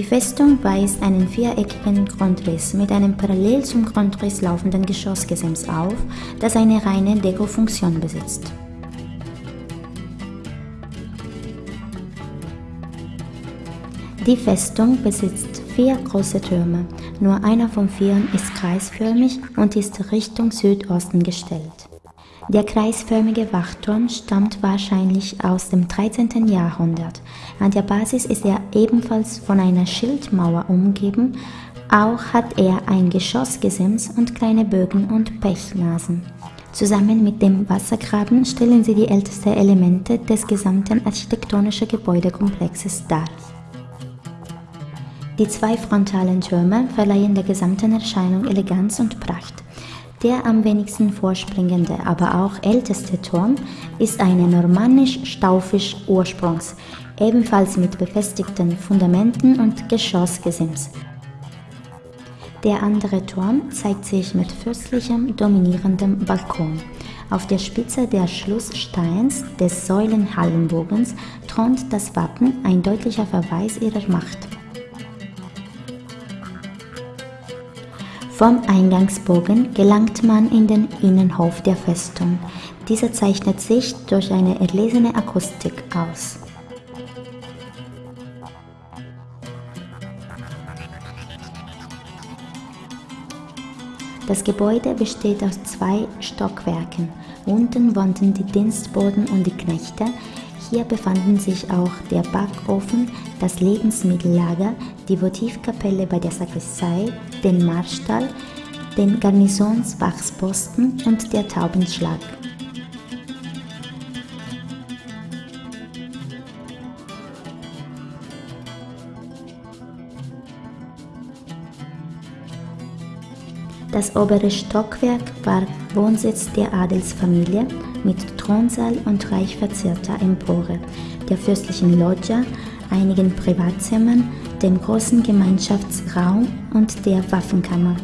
Die Festung weist einen viereckigen Grundriss mit einem parallel zum Grundriss laufenden Geschossgesims auf, das eine reine Dekofunktion besitzt. Die Festung besitzt vier große Türme, nur einer von vieren ist kreisförmig und ist Richtung Südosten gestellt. Der kreisförmige Wachturm stammt wahrscheinlich aus dem 13. Jahrhundert. An der Basis ist er ebenfalls von einer Schildmauer umgeben, auch hat er ein Geschossgesims und kleine Bögen und Pechnasen. Zusammen mit dem Wassergraben stellen sie die ältesten Elemente des gesamten architektonischen Gebäudekomplexes dar. Die zwei frontalen Türme verleihen der gesamten Erscheinung Eleganz und Pracht. Der am wenigsten vorspringende, aber auch älteste Turm ist eine normannisch-staufisch Ursprungs, ebenfalls mit befestigten Fundamenten und Geschossgesims. Der andere Turm zeigt sich mit fürstlichem, dominierendem Balkon. Auf der Spitze des Schlusssteins des Säulenhallenbogens thront das Wappen, ein deutlicher Verweis ihrer Macht. Vom Eingangsbogen gelangt man in den Innenhof der Festung. Dieser zeichnet sich durch eine erlesene Akustik aus. Das Gebäude besteht aus zwei Stockwerken. Unten wohnten die Dienstboten und die Knechte, hier befanden sich auch der Backofen, das Lebensmittellager, die Votivkapelle bei der Sakristei, den Marstall, den Garnisonswachsposten und der Taubenschlag. Das obere Stockwerk war Wohnsitz der Adelsfamilie mit Thronsaal und reich verzierter Empore, der fürstlichen Loggia, einigen Privatzimmern, dem großen Gemeinschaftsraum und der Waffenkammer.